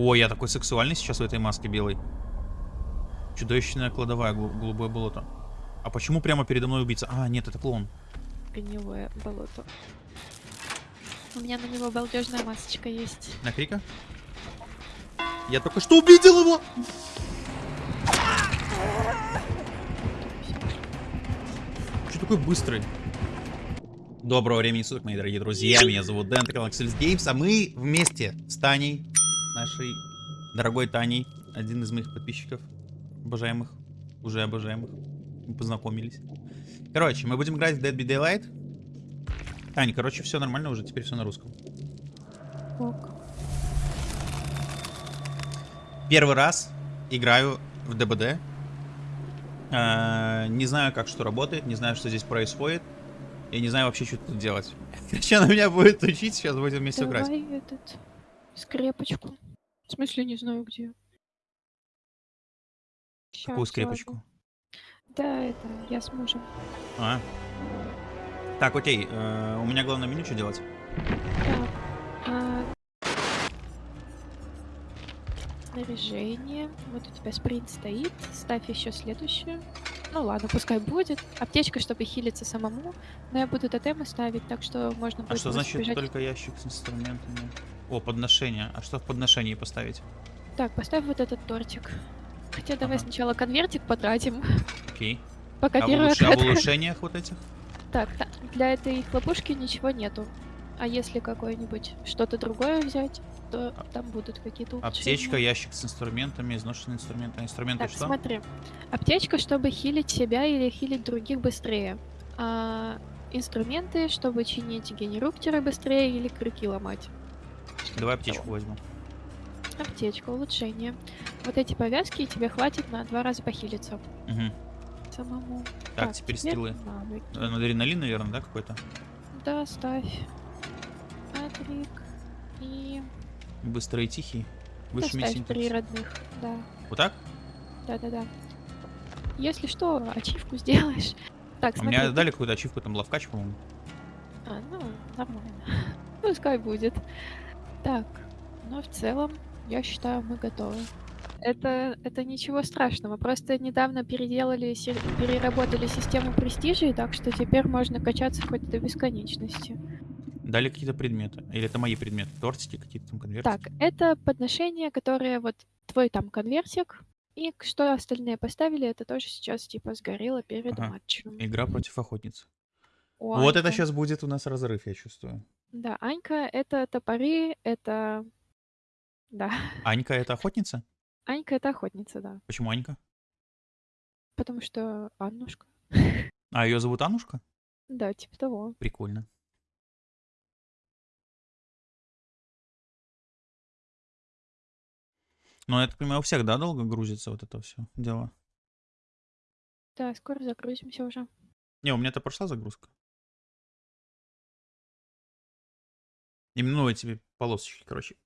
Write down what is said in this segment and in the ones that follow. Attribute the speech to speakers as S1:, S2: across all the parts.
S1: О, я такой сексуальный сейчас в этой маске белой. Чудовищная кладовая, гол- голубое болото. А почему прямо передо мной убийца? А, нет, это клоун.
S2: Гнилое болото. У меня на него балдежная масочка есть.
S1: На крика? Я только что увидел его! Что такой быстрый? Доброго времени суток, мои дорогие друзья. Меня зовут Дэн, это Axels Games, а мы вместе с Таней, нашей дорогой Таней, один из моих подписчиков, обожаемых, уже обожаемых. Мы познакомились. Короче, мы будем играть в Dead by Daylight. Таня, короче, все нормально уже, теперь все на русском.
S2: Ок.
S1: Первый раз играю в ДБД. Э, Не знаю, как что работает, не знаю, что здесь происходит. Я не знаю вообще, что тут делать. Короче, она меня будет учить, сейчас будем вместе играть.
S2: Давай этот скрепочку. В смысле, не знаю где.
S1: Какую
S2: Щас,
S1: скрепочку?
S2: ладно. Да, это я с мужем.
S1: А. Так, окей, э, у меня главное меню что делать?
S2: Так. а, Снаряжение. Вот у тебя спринт стоит. Ставь еще следующее. Ну ладно, пускай будет. Аптечка, чтобы хилиться самому. Но я буду тотемы ставить, так что можно
S1: А
S2: будет
S1: что
S2: просто
S1: значит
S2: бежать.
S1: только ящик с инструментами? О, подношение. А что в подношении поставить?
S2: Так, поставь вот этот тортик. Хотя давай
S1: Ага.
S2: сначала конвертик потратим.
S1: Окей.
S2: Пока
S1: А в,
S2: первая
S1: улуш- а в улучшениях вот этих?
S2: Так, та- для этой хлопушки ничего нету. А если какое-нибудь что-то другое взять, то там будут какие-то улучшения.
S1: Аптечка, ящик с инструментами, изношенные инструменты. А Инструменты
S2: Так,
S1: что?
S2: смотри. Аптечка, чтобы хилить себя или хилить других быстрее. А инструменты, чтобы чинить генеруктеры быстрее или крюки ломать.
S1: Давай аптечку возьму.
S2: Аптечка, улучшение. Вот эти повязки тебе хватит на два раза похилиться
S1: Мгм.
S2: самому.
S1: Так, теперь скиллы.
S2: навыки.
S1: Э, Адреналин, наверное, да, какой-то?
S2: Да, ставь. Адрик. И
S1: Быстрый и тихий. Выше
S2: ставь
S1: синтекс.
S2: три родных. Да,
S1: Вот так?
S2: да-да-да. Если что, ачивку сделаешь. Так,
S1: У
S2: смотри.
S1: меня
S2: тут-
S1: дали какую-то ачивку, там лавкач, по-моему.
S2: А, ну, нормально. Пускай будет. Так, но в целом, я считаю, мы готовы. Это, это ничего страшного. Просто недавно переделали, переработали систему престижей, так что теперь можно качаться хоть до бесконечности.
S1: Дали какие-то предметы. Или это мои предметы? Тортики какие-то там, конвертики?
S2: Так, это подношение, которое вот твой там конвертик, и что остальные поставили, это тоже сейчас типа сгорело перед
S1: Ага.
S2: матчем.
S1: Игра против охотницы. Вот это
S2: Анька-
S1: сейчас будет у нас разрыв, я чувствую.
S2: Да, Анька, это топоры, это... Да,
S1: Анька это охотница?
S2: Анька это охотница, да.
S1: Почему Анька?
S2: Потому что Аннушка.
S1: А, ее зовут Анушка?
S2: Да, типа того.
S1: Прикольно. Ну, я так понимаю, у всех, да, долго грузится вот это все дело?
S2: Да, скоро загрузимся уже.
S1: Не, у меня это прошла загрузка. Именно ну, эти полосочки, короче.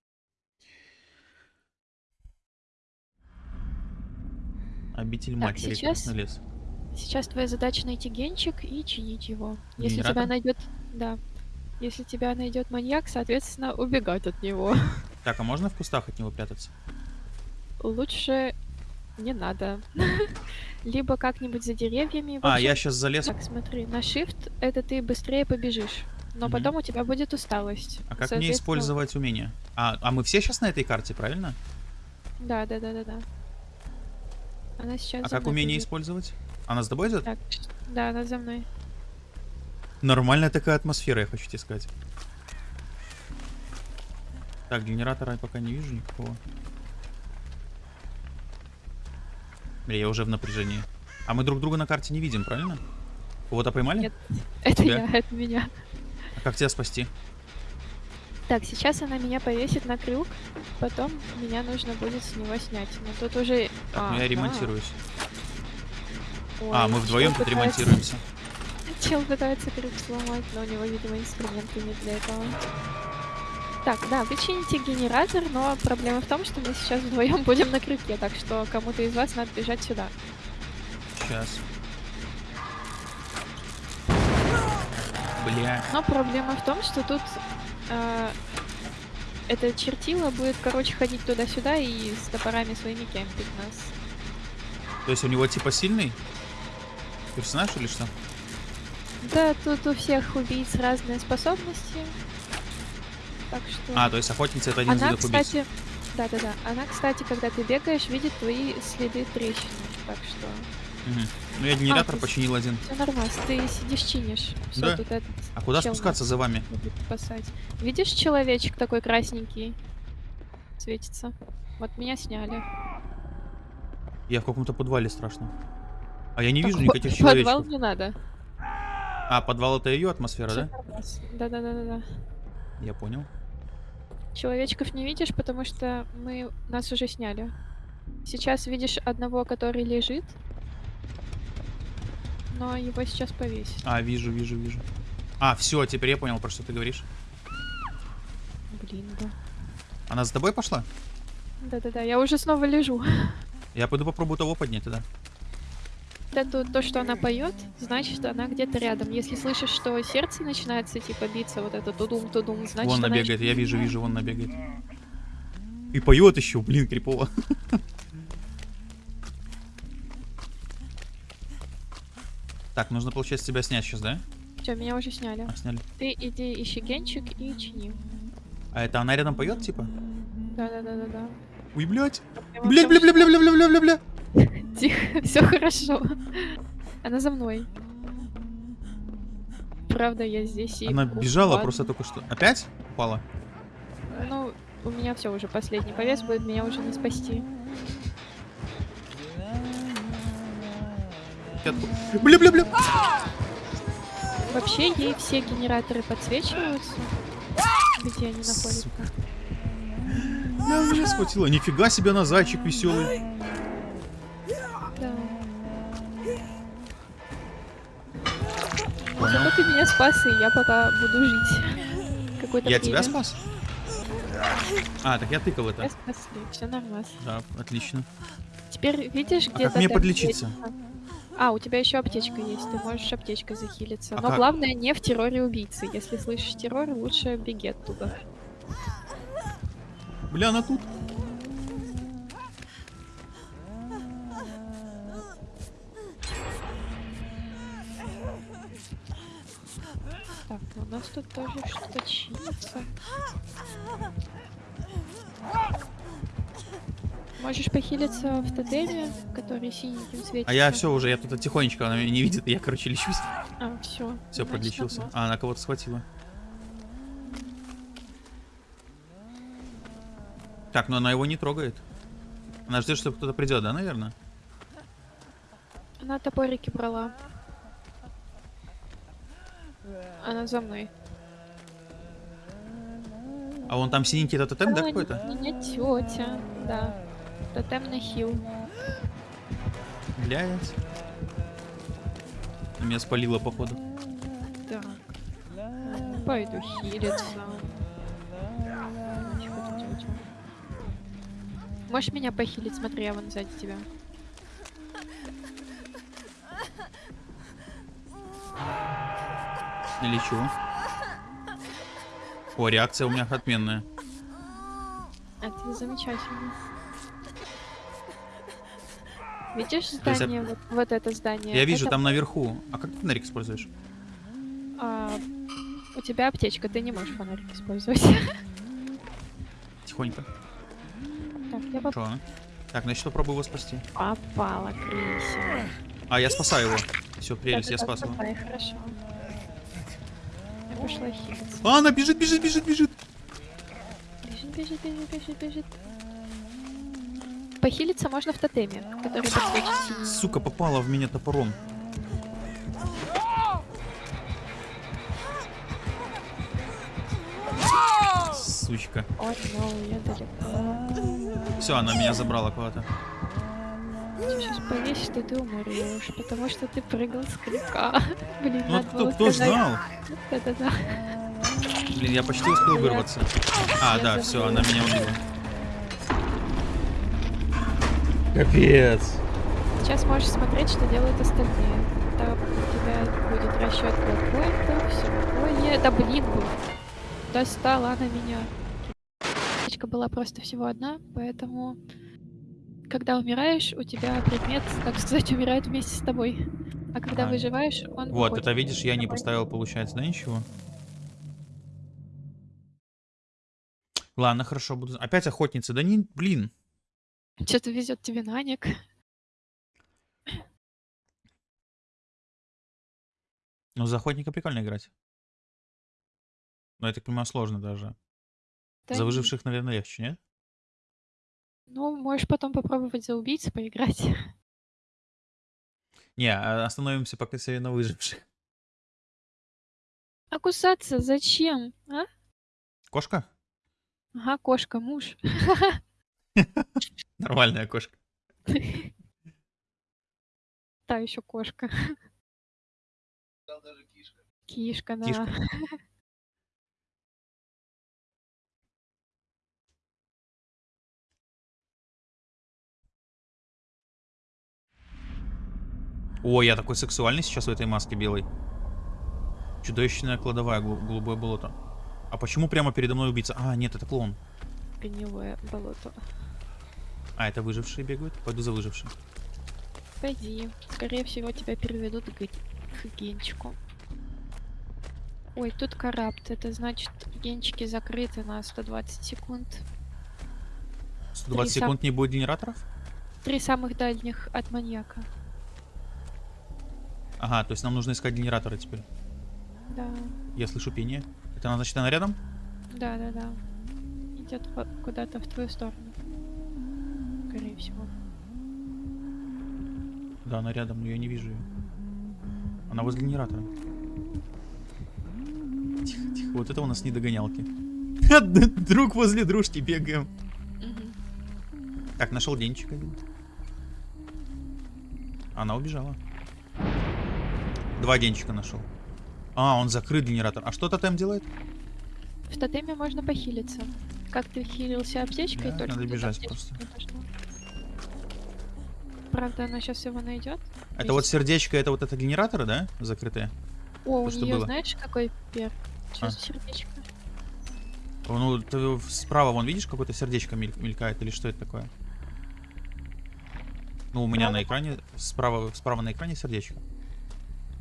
S1: Обитель
S2: Так,
S1: матери,
S2: сейчас-
S1: лес.
S2: Сейчас твоя задача найти генчик и чинить его. Если тебя
S1: Генератор?
S2: найдет... Да. Если тебя найдет маньяк, соответственно, убегать от него.
S1: Так, а можно в кустах от него прятаться?
S2: Лучше не надо. Либо как-нибудь за деревьями.
S1: А, я сейчас залез.
S2: Так, смотри, на shift это ты быстрее побежишь. Но
S1: Мгм.
S2: потом у тебя будет усталость.
S1: А как мне использовать умение? А, а мы все сейчас на этой карте, правильно?
S2: Да, да, да, да, да. Она сейчас.
S1: А как умение
S2: побежит.
S1: использовать? Она с тобой идет?
S2: Так, да, она за мной.
S1: Нормальная такая атмосфера, я хочу тебе сказать. Так, генератора я пока не вижу никакого. Бля, я уже в напряжении. А мы друг друга на карте не видим, правильно? Кого-то поймали?
S2: Нет. Это
S1: Тебя?
S2: я, это меня.
S1: Как тебя спасти?
S2: Так, сейчас она меня повесит на крюк, потом меня нужно будет с него снять. Но тут уже...
S1: Так, ну
S2: А,
S1: я
S2: да.
S1: ремонтируюсь.
S2: Ой,
S1: А, мы вдвоем тут
S2: пытается-
S1: ремонтируемся.
S2: Чел пытается крюк сломать, но у него, видимо, инструменты не для этого. Так, да, вы чините генератор, но проблема в том, что мы сейчас вдвоем будем на крюке, так что кому-то из вас надо бежать сюда.
S1: Сейчас. Бля.
S2: Но проблема в том, что тут э, это чертило будет, короче, ходить туда-сюда и с топорами своими кемпить нас.
S1: То есть у него типа сильный персонаж или что?
S2: Да, тут у всех убийц разные способности. Так что...
S1: А, то есть охотница это один из
S2: Она,
S1: видов убийц.
S2: кстати... Да-да-да. Она, кстати, когда ты бегаешь, видит твои следы трещин. Так что...
S1: Мгм. Ну я генератор
S2: ты-
S1: починил один.
S2: Все нормально. Ты сидишь, чинишь. Все,
S1: Да.
S2: тут этот
S1: А куда спускаться за вами?
S2: спасать. Видишь, человечек такой красненький светится. Вот меня сняли.
S1: Я в каком-то подвале страшно. А я не
S2: Так,
S1: вижу никаких
S2: в Подвал
S1: человечков.
S2: не надо.
S1: А, подвал это ее атмосфера,
S2: Всё
S1: да?
S2: Да-да-да-да-да.
S1: Я понял.
S2: Человечков не видишь, потому что мы нас уже сняли. Сейчас видишь одного, который лежит. Но его сейчас повесят.
S1: А, вижу, вижу, вижу. А, все, теперь я понял, про что ты говоришь.
S2: Блин, да.
S1: Она за тобой пошла?
S2: Да-да-да, я уже снова лежу.
S1: Я пойду попробую того поднять тогда.
S2: Да, то, то, что она поет, значит, она где-то рядом. Если слышишь, что сердце начинается типа биться, вот это тудум-тудум, значит,
S1: вон
S2: она
S1: она бегает, я
S2: не
S1: вижу, вижу, вон она бегает. И поет еще, блин, крипово. Так, нужно, получается, тебя снять сейчас, да?
S2: Всё, меня уже сняли.
S1: А, сняли.
S2: Ты иди ищи генчик и чини.
S1: А это она рядом поет, типа?
S2: Да-да-да-да-да.
S1: Ой, блядь. Блядь,
S2: потому
S1: бля, бля, бля, бля, бля, бля, бля.
S2: что- Тихо, все хорошо. Она за мной. Правда, я здесь и...
S1: Она бежала просто только что. Опять упала?
S2: Ну, у меня все уже последний повес будет, меня уже не спасти.
S1: Я бля, бля.
S2: Вообще, ей все генераторы подсвечиваются, где они находятся.
S1: Бля, меня схватила. Нифига себе она зайчик веселый.
S2: Да. Зато ты меня спас, и я пока буду жить. Какой-то
S1: Я тебя спас? А, так я тыкал это.
S2: Я спасли, все нормально.
S1: Да, отлично.
S2: Теперь видишь, где
S1: А как мне подлечиться?
S2: А, у тебя еще аптечка есть, ты можешь аптечкой захилиться.
S1: А
S2: Но
S1: как?
S2: главное не в терроре убийцы. Если слышишь террор, лучше беги оттуда.
S1: Бля, она тут.
S2: Так, ну у нас тут тоже что-то чинится. Можешь похилиться в тотеме, который синеньким светится.
S1: А я все уже, я тут тихонечко, она меня не видит, я, короче, лечусь.
S2: А, все.
S1: Все, подлечился. А, она кого-то схватила. Так, но она его не трогает. Она ждет, что кто-то придет, да, наверное?
S2: Она топорики брала. Она за мной.
S1: А вон там синенький это тотем, да, какой-то?
S2: Меня тетя, да. Тотем на хил.
S1: Блядь. Меня спалило, походу.
S2: Так. Пойду хилиться. Можешь меня похилить? Смотри, я вон сзади тебя.
S1: Не лечу. О, реакция у меня отменная.
S2: Это замечательно. Видишь
S1: есть
S2: здание? Вот, вот это здание.
S1: Я вижу,
S2: Это,
S1: там наверху. А как ты фонарик используешь?
S2: а, у тебя аптечка, ты не можешь фонарик использовать.
S1: Тихонько.
S2: Так, я поп-
S1: Хорошо. Так, значит, попробую его спасти.
S2: попала, Крися.
S1: А, я спасаю его. Все, прелесть, я
S2: Да-да-да,
S1: спас его.
S2: хорошо. Я пошла хилиться.
S1: А, она бежит, бежит, бежит, бежит.
S2: Бежит, бежит, бежит, бежит, бежит. Похилиться можно в тотеме, который подсвечен.
S1: Сука, попала в меня топором. Сучка.
S2: No, далеко.
S1: Все, она меня забрала куда-то.
S2: Сейчас повесишь, что ты умрешь, потому что ты прыгал с крюка. Блин,
S1: Ну,
S2: надо
S1: кто,
S2: было
S1: кто
S2: сказать.
S1: знал?
S2: Да-да-да.
S1: Блин, я почти успел вырваться. А, да, все, она меня убила. Капец.
S2: Сейчас можешь смотреть, что делают остальные. Там у тебя будет расчет какой-то, все такое. Да блин. Достала она меня. аптечка была просто всего одна, поэтому когда умираешь, у тебя предмет, так сказать, умирает вместе с тобой. А когда
S1: А.
S2: выживаешь, он
S1: Вот, это видишь, я не поставил, получается, да, ничего? Ладно, хорошо, буду... Опять охотница, да не, блин.
S2: Что-то везет тебе Наник.
S1: Ну, за охотника прикольно играть. Но я так понимаю, сложно даже.
S2: Да
S1: За
S2: не-
S1: выживших, наверное, легче, нет?
S2: Ну, можешь потом попробовать за убийц поиграть.
S1: Не, а остановимся пока себе на выживших.
S2: А кусаться зачем? А?
S1: Кошка?
S2: Ага, кошка, муж.
S1: Нормальная кошка.
S2: Та еще кошка. Кишка, да.
S1: Кишка. О, я такой сексуальный сейчас в этой маске белой. Чудовищная кладовая, голубое болото. А почему прямо передо мной убийца? А, нет, это клоун.
S2: Гнилое болото.
S1: А, это выжившие бегают? Пойду за выжившим.
S2: Пойди. Скорее всего, тебя переведут к, к генчику. Ой, тут карапт. Это значит, генчики закрыты на 120 секунд.
S1: 120
S2: Три сам-
S1: секунд не будет генераторов?
S2: Три самых дальних от маньяка.
S1: Ага, то есть нам нужно искать генераторы теперь.
S2: Да,
S1: Я слышу пение. Это она, значит, она рядом?
S2: да, да, да. Идет куда-то в твою сторону. Скорее всего.
S1: Да, она рядом, но я не вижу ее. Она возле генератора. Тихо, тихо. Вот это у нас не догонялки. Друг возле дружки бегаем. Так, нашел денчик один. Она убежала. Два денчика нашел. А, он закрыт генератор. А что тотем делает?
S2: В тотеме можно похилиться. Как ты хилился аптечкой,
S1: Да,
S2: только
S1: надо бежать просто.
S2: не пошла. Правда, она сейчас его найдет.
S1: Это вот сердечко, это вот это генераторы, да? Закрытые?
S2: О, у
S1: То, что
S2: нее
S1: было.
S2: знаешь, какой пер? Что
S1: А.
S2: за сердечко?
S1: Ну, ты справа вон видишь, какое-то сердечко мель- мелькает, или что это такое? Ну, у меня
S2: Справа?
S1: на экране, справа, справа на экране сердечко.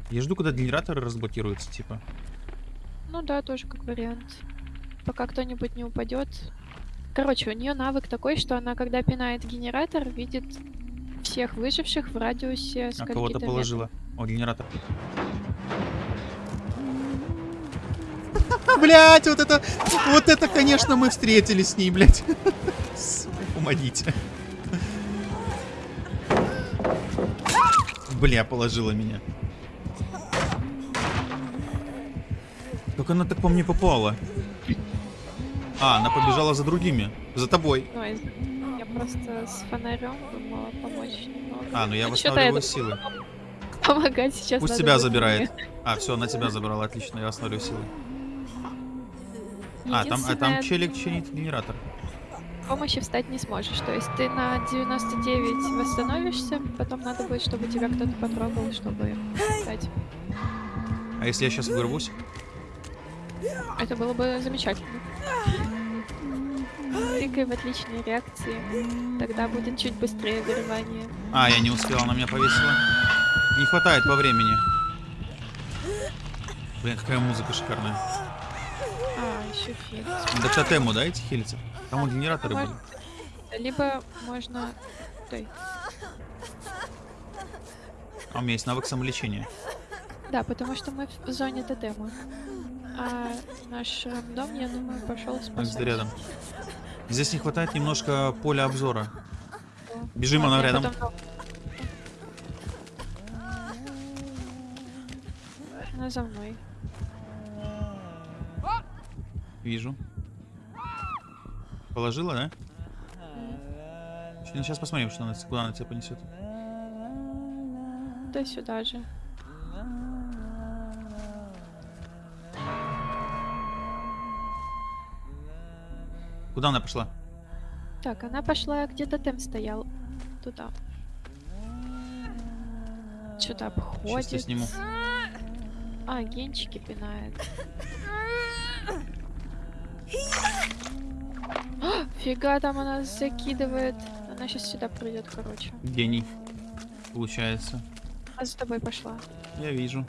S1: Я жду, когда генераторы разблокируются, типа.
S2: Ну да, тоже как вариант. Пока кто-нибудь не упадет. Короче, у нее навык такой, что она, когда пинает генератор, видит всех выживших в радиусе
S1: А кого-то положила. О, генератор. Блять, вот это, вот это, конечно, мы встретились с ней, блять. Помогите. Бля, положила меня. Как она так по мне попала? А, она побежала за другими. За тобой.
S2: Я просто с фонарем думала помочь немного.
S1: А, ну я
S2: Ну,
S1: восстанавливаю силы.
S2: Помогать сейчас
S1: Пусть тебя забирает. А, все, она тебя забрала, отлично, я восстановлю силы. А, там, а там челик чинит генератор.
S2: помощи встать не сможешь. То есть ты на 99 восстановишься, потом надо будет, чтобы тебя кто-то потрогал, чтобы встать.
S1: А если я сейчас вырвусь?
S2: Это было бы замечательно. Тыкай в отличной реакции. Тогда будет чуть быстрее горевание.
S1: А, я не успел, она меня повесила. Не хватает по времени. Блин, какая музыка шикарная.
S2: А, еще фильм.
S1: До тотему, да, эти хилятся? Там вот генераторы были.
S2: Либо можно... Стой.
S1: А у меня есть навык самолечения.
S2: Да, потому что мы в зоне тотема. А наш рандом, я думаю, пошел спасать.
S1: где рядом. Здесь не хватает немножко поля обзора. Бежим, она рядом.
S2: потом- Она за мной.
S1: Вижу. Положила, да? Сейчас посмотрим, что она, куда она тебя понесет.
S2: Да сюда же.
S1: Куда она пошла?
S2: Так, она пошла, где тотем стоял. Туда. Что-то обходит.
S1: Сейчас сниму.
S2: А, генчики пинает. А, Фига там она закидывает. Она сейчас сюда придет, короче.
S1: Гений. Получается.
S2: А за тобой пошла.
S1: Я вижу.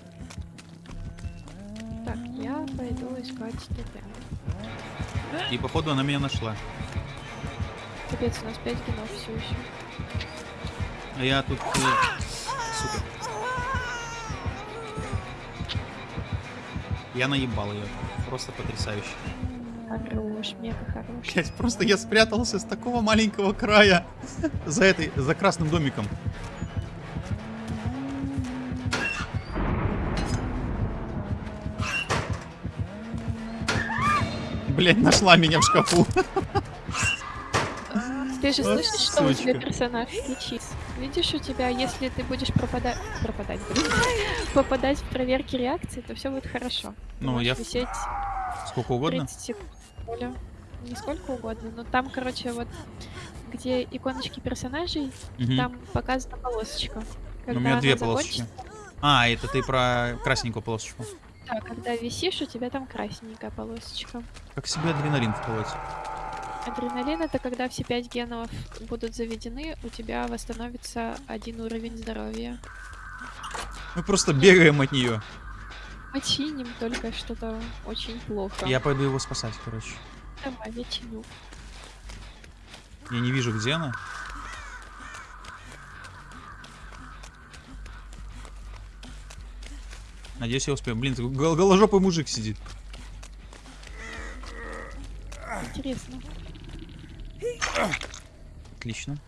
S2: Так, я пойду искать ТТ.
S1: И походу она меня нашла.
S2: Капец, у нас 5 генов все еще.
S1: А я тут... э, Сука. Я наебал ее. Просто потрясающе.
S2: Хорош, мега хорош.
S1: Блять, просто я спрятался с такого маленького края за этой, за красным домиком. Блять, нашла меня в шкафу.
S2: Ты же слышишь, что у тебя персонаж лечит? Видишь, у тебя, если ты будешь пропадать... Пропадать, блин. Попадать в проверки реакции, то все будет хорошо.
S1: Ну, я
S2: висеть
S1: сколько угодно.
S2: 30 секунд. Не сколько угодно, но там, короче, вот где иконочки персонажей, там показана полосочка.
S1: Ну, у
S2: Когда
S1: меня две полосочки. А, это ты про красненькую полосочку.
S2: Да, когда висишь, у тебя там красненькая полосочка.
S1: Как себе адреналин вколоть?
S2: Адреналин это когда все пять генов будут заведены, у тебя восстановится один уровень здоровья.
S1: Мы просто бегаем от нее.
S2: Мы чиним только что-то очень плохо.
S1: Я пойду его спасать, короче.
S2: Давай, я чиню.
S1: Я не вижу, где она. Надеюсь, я успею. Блин, гол- голожопый мужик сидит.
S2: Интересно.
S1: Отлично.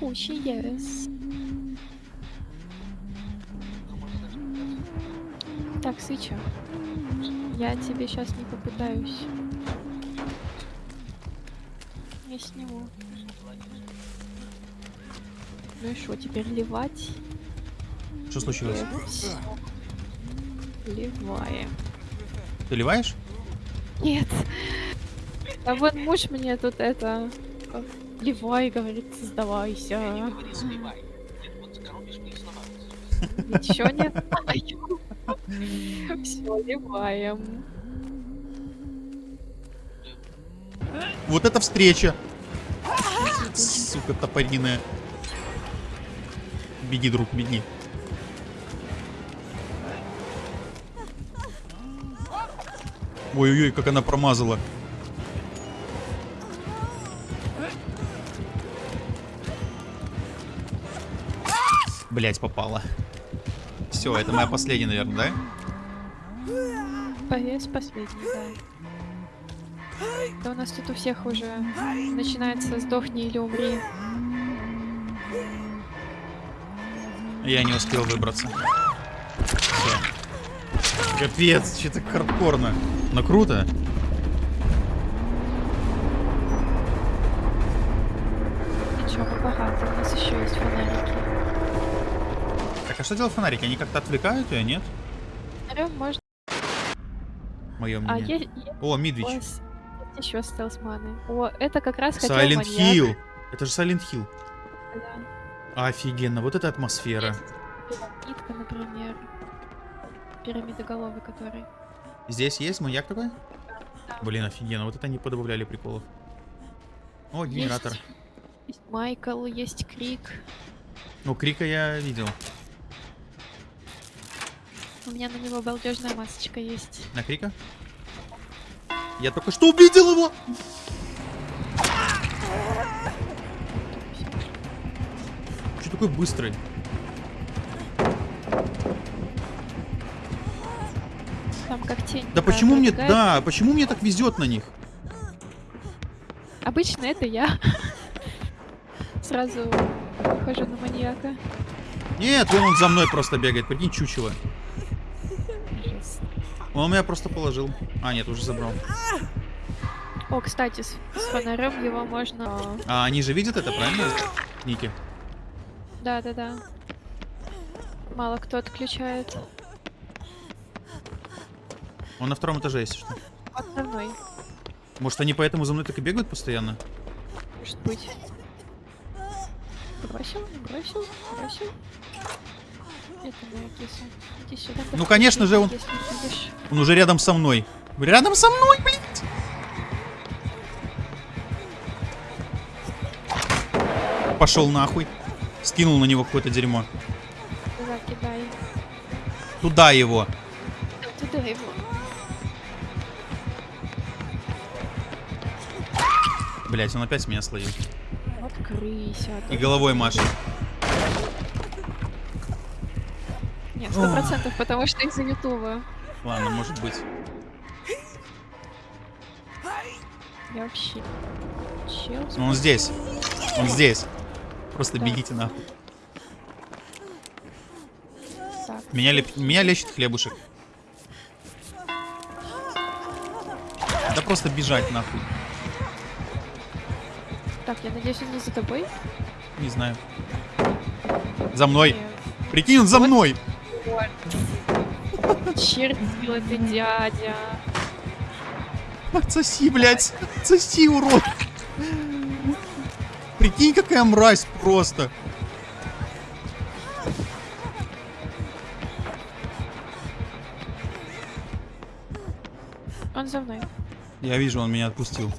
S2: Куча yes. Так, Сыча. Я тебе сейчас не попытаюсь. Я сниму. Ну и что, теперь ливать?
S1: Что случилось?
S2: Ливаем.
S1: Ты ливаешь?
S2: Нет. А вот муж мне тут это... Ливай, говорит, сдавайся. Ничего не знаю. Все, ливаем.
S1: Вот это встреча! Сука топориная. Беги, друг, беги. Ой-ой-ой, как она промазала. Блять, попала. Все, это моя последняя, наверное, да?
S2: Повес последний, да. Да у нас тут у всех уже начинается сдохни или умри.
S1: Я не успел выбраться. Всё. Капец, что-то хардкорно. Но круто.
S2: Ничего, мы богаты, у нас еще есть фонарики.
S1: Так, а что делать фонарики? Они как-то отвлекают ее, нет?
S2: Орём можно...
S1: Мое
S2: А
S1: мнение.
S2: есть, есть
S1: О,
S2: у
S1: Мидвич.
S2: вас еще стелсманы. О, это как раз хотел
S1: Silent
S2: маньяк.
S1: Hill. Это же Silent Hill.
S2: Да.
S1: Офигенно, вот эта атмосфера.
S2: Пирамидка, например. Пирамидоголовый, который.
S1: Здесь есть маньяк такой? Блин, офигенно. Вот это они подобавляли приколов. О, генератор.
S2: Есть, есть Майкл, есть Крик.
S1: Ну, Крика я видел.
S2: У меня на него балдежная масочка есть.
S1: На Крика? Я только что увидел его! Что такой быстрый?
S2: Как тень.
S1: Да почему мне... Да, почему мне так везет на них?
S2: Обычно это я. Сразу хожу на маньяка.
S1: Нет, вон он за мной просто бегает, прикинь, чучело. Он меня просто положил. А, нет, уже забрал.
S2: О, кстати, с, с фонарем его можно...
S1: А они же видят это, правильно? Ники.
S2: Да-да-да. Мало кто отключает.
S1: Он на втором этаже, если что.
S2: Под мной.
S1: Может, они поэтому за мной так и бегают постоянно?
S2: Может быть. Бросил, бросил, бросил. Это моя киса. Иди сюда.
S1: Ну, конечно же, он... Он уже рядом со мной. Рядом со мной, блин! Пошел нахуй. Скинул на него какое-то дерьмо.
S2: Туда кидай.
S1: Туда его. Блять, он опять меня словил.
S2: Открыся.
S1: И головой машет.
S2: Нет, сто процентов, потому что из-за Ютуба.
S1: Ладно, может быть.
S2: Я вообще... Чел,
S1: он здесь. Он здесь. Просто
S2: Да.
S1: бегите нахуй.
S2: так.
S1: Меня, леп- меня лечит хлебушек. Да просто бежать нахуй.
S2: Так, я надеюсь, он не за тобой?
S1: Не знаю. За мной.
S2: Нет.
S1: Прикинь, он за
S2: Вот.
S1: мной.
S2: Чертила ты, дядя.
S1: Отсоси, блядь. Отсоси, урод. Прикинь, какая мразь просто.
S2: Он за мной.
S1: Я вижу, он меня отпустил.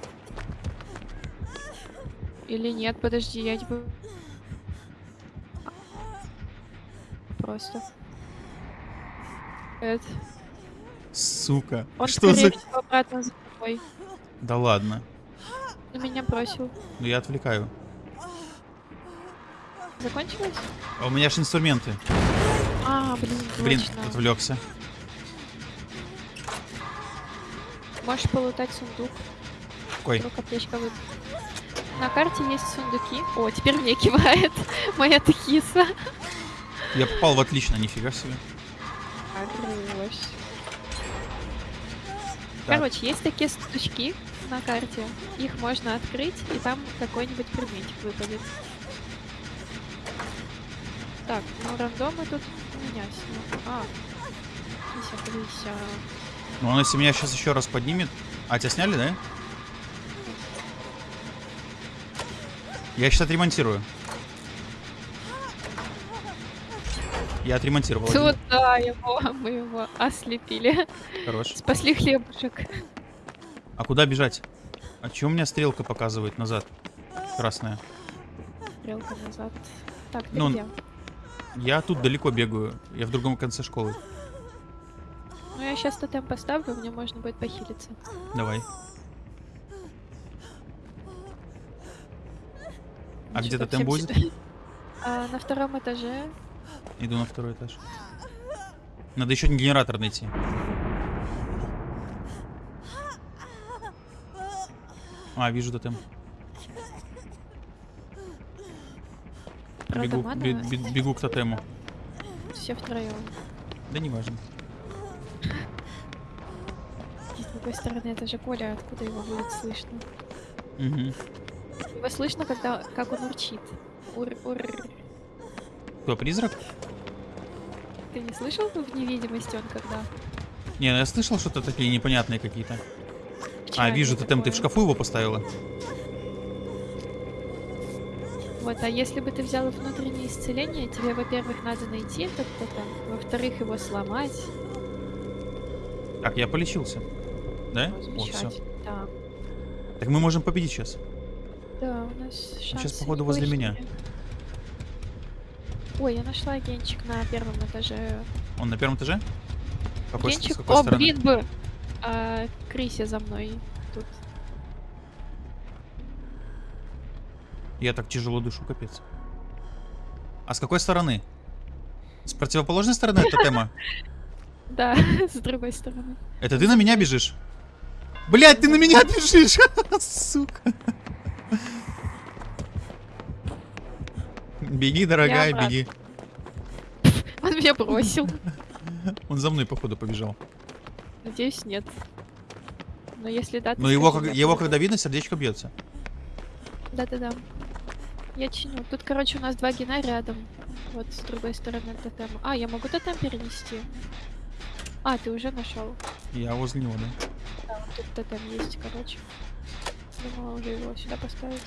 S2: Или нет, подожди, я тебя... Просто. Эд.
S1: Сука.
S2: Он,
S1: Что за...
S2: всего, обратно за тобой.
S1: Да ладно.
S2: На меня бросил.
S1: Ну я отвлекаю.
S2: Закончилось?
S1: А у меня же инструменты.
S2: А, блин,
S1: Блин,
S2: точно.
S1: отвлекся.
S2: Можешь полутать сундук.
S1: Какой?
S2: Вдруг аптечка вы... На карте есть сундуки. О, теперь мне кивает моя тахиса.
S1: Я попал в отлично, нифига себе.
S2: Хорош.
S1: Так.
S2: Короче, есть такие сундучки на карте. Их можно открыть, и там какой-нибудь предметик выпадет. Так, ну рандомы тут у меня снял. А, Кися, Крися.
S1: Ну он если меня сейчас еще раз поднимет. А, тебя сняли, да? Я сейчас отремонтирую. Я отремонтировал.
S2: Туда его, мы его ослепили.
S1: Хорош.
S2: Спасли хлебушек.
S1: А куда бежать? А чё у меня стрелка показывает назад? Красная.
S2: Стрелка назад. Так, ты
S1: Ну,
S2: где?
S1: Я тут далеко бегаю. Я в другом конце школы.
S2: Ну, я сейчас тотем поставлю, мне можно будет похилиться.
S1: Давай. А где будет?
S2: сюда. А, на втором этаже.
S1: Иду на второй этаж. Надо еще генератор найти. А, вижу тотем. Бегу,
S2: мана
S1: бе- бе- бегу к тотему.
S2: все втроем.
S1: Да не важно.
S2: С другой стороны, это же Коля, откуда его будет слышно?
S1: Угу.
S2: Его слышно, когда как он урчит. Ур, ур.
S1: Кто, призрак?
S2: Ты не слышал в невидимости он когда?
S1: Не, ну я слышал что-то такие непонятные какие-то. А, вижу тотем, ты в шкафу его поставила?
S2: Вот, а если бы ты взял внутреннее исцеление, тебе, во-первых, надо найти этот тотем, во-вторых, его сломать.
S1: Так, я полечился. Да?
S2: О,
S1: все.
S2: Да.
S1: Так мы можем победить сейчас.
S2: Да, у нас шансы
S1: щас, походу, возле меня.
S2: Ой, я нашла агенчик на первом этаже.
S1: Он на первом этаже? Какой,
S2: Агенчик?
S1: какой
S2: О,
S1: стороны?
S2: блин бы! А, Криси за мной тут.
S1: Я так тяжело дышу, капец. А с какой стороны? С противоположной стороны от тотема?
S2: Да, с другой стороны.
S1: Это ты на меня бежишь? Блять, ты на меня бежишь! Сука. Беги, дорогая, беги.
S2: Он меня бросил.
S1: Он за мной, походу, побежал.
S2: Надеюсь, нет. Но если да,
S1: Но его, как- его когда видно, сердечко бьется.
S2: Да-да-да. Я чиню. Тут, короче, у нас два гена рядом. Вот с другой стороны тотема. А, я могу тотем перенести? А, ты уже нашел.
S1: Я возле него, да?
S2: Да, вот тут тотем есть, короче. Думала уже его сюда поставить.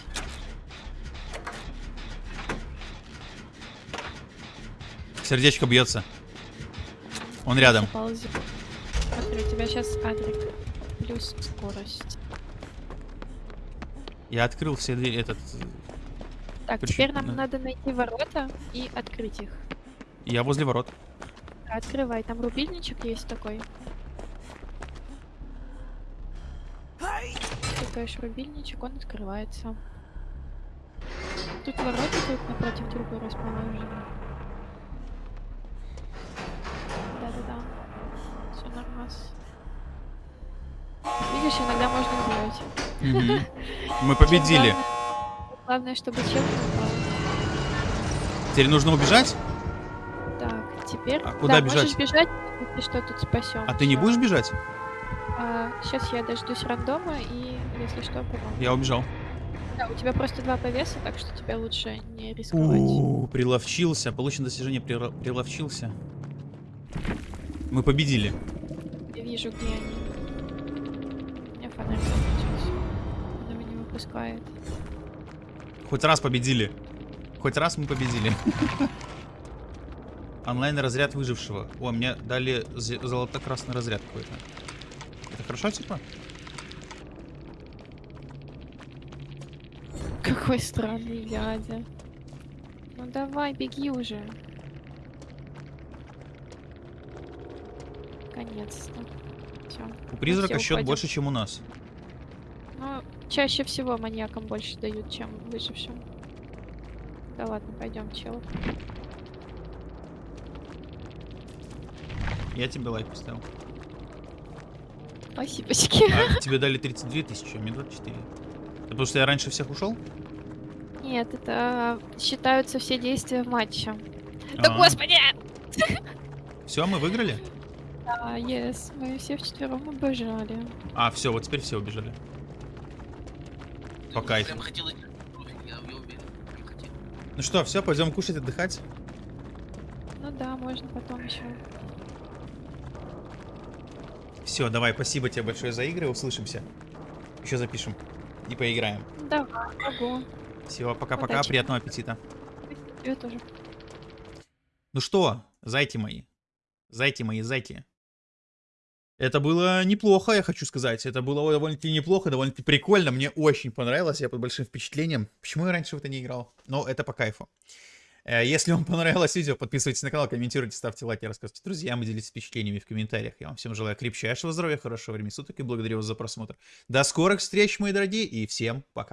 S1: Сердечко бьется. Он рядом.
S2: Смотри, у тебя сейчас адрик. Плюс скорость.
S1: Я открыл все двери, этот... э,
S2: Так,
S1: Причем-
S2: теперь нам надо найти ворота и открыть их.
S1: Я возле ворот.
S2: Открывай, там рубильничек есть такой. Тыкаешь рубильничек, он открывается. Тут ворота тут напротив друга расположены. Да-да-да. Все нормас. Видишь, иногда можно убивать.
S1: Мы победили.
S2: Главное, главное, чтобы упал.
S1: Теперь нужно убежать?
S2: Так, теперь...
S1: А куда
S2: да,
S1: бежать?
S2: можешь бежать, если что, тут спасем.
S1: А ты не будешь бежать?
S2: сейчас я дождусь рандома и, если что, помогу.
S1: Я убежал.
S2: Да, у тебя просто два повеса, так что тебе лучше не рисковать.
S1: У, приловчился. Получено достижение прила- приловчился. Мы победили.
S2: Я вижу, где они. У меня фонарь закончился. Он его не выпускает.
S1: Хоть раз победили. Хоть раз мы победили. Онлайн разряд выжившего. О, мне дали золото-красный разряд какой-то. Это хорошо, типа?
S2: Какой странный дядя. Ну давай, беги уже. Наконец-то. Все.
S1: У призрака счет
S2: уходим.
S1: больше, чем у нас.
S2: Ну, чаще всего маньякам больше дают, чем выжившим. Да ладно, пойдем, чел.
S1: Я тебе лайк поставил.
S2: Спасибочки.
S1: А тебе дали 32 тысячи, а мне 24. Это потому что я раньше всех ушел?
S2: Нет, это считаются все действия в матче. Да
S1: А,
S2: господи!
S1: Все, мы выиграли?
S2: Да, yes, мы все вчетвером обожали.
S1: А, все, вот теперь все убежали. По кайфу. Ну что, все, пойдем кушать, отдыхать.
S2: Ну да, можно потом еще.
S1: Все, давай, спасибо тебе большое за игры, услышимся. Еще запишем и поиграем.
S2: Давай, могу.
S1: Всего, пока-пока, приятного аппетита.
S2: Тебе тоже.
S1: Ну что, зайти мои, зайти мои, зайти. Это было неплохо, я хочу сказать. Это было довольно-таки неплохо, довольно-таки прикольно. Мне очень понравилось, я под большим впечатлением. Почему я раньше в это не играл? Но это по кайфу. Э, Если вам понравилось видео, подписывайтесь на канал, комментируйте, ставьте лайки, рассказывайте друзьям и делитесь впечатлениями в комментариях. Я вам всем желаю крепчайшего здоровья, хорошего времени суток и благодарю вас за просмотр. До скорых встреч, мои дорогие, и всем пока.